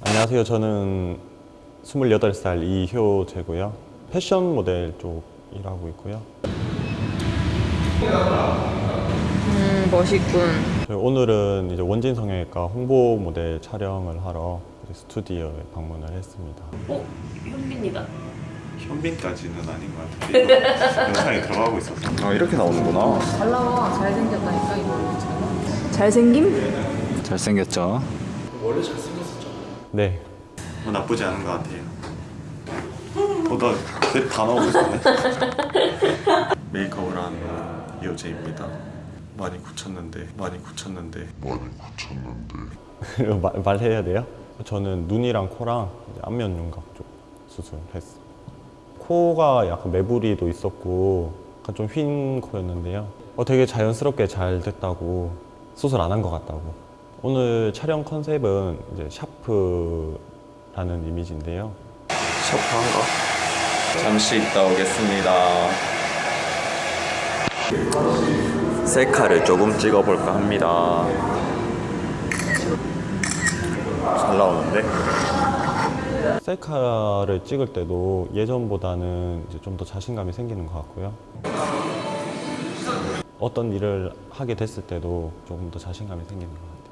안녕하세요. 저는 28살 이효재고요. 패션 모델 쪽 일하고 있고요. 음, 멋있군. 저희 오늘은 이제 원진 성형외과 홍보 모델 촬영을 하러 스튜디오에 방문을 했습니다. 어? 현빈이다. 현빈까지는 아닌 것 같은데 영상에 들어가고 있어서 아 이렇게 나오는구나 잘 나와. 잘생겼다니까, 이거. 잘생김? 잘생겼죠 네. 뭐 나쁘지 않은 것 같아요 보다 다 나오고 있었네 메이크업을 한 이효재입니다 많이 굳혔는데 많이 굳혔는데 말, 말해야 돼요? 저는 눈이랑 코랑 이제 안면 윤곽 쪽 수술했어요. 코가 약간 매부리도 있었고 약간 좀 휜 코였는데요. 어, 되게 자연스럽게 잘 됐다고 수술 안 한 것 같다고. 오늘 촬영 컨셉은 이제 샤프라는 이미지인데요. 샤프한가? 잠시 있다 오겠습니다 셀카를 조금 찍어볼까 합니다 잘 나오는데? 셀카를 찍을 때도 예전보다는 이제 좀 더 자신감이 생기는 것 같고요. 어떤 일을 하게 됐을 때도 조금 더 자신감이 생기는 것 같아요.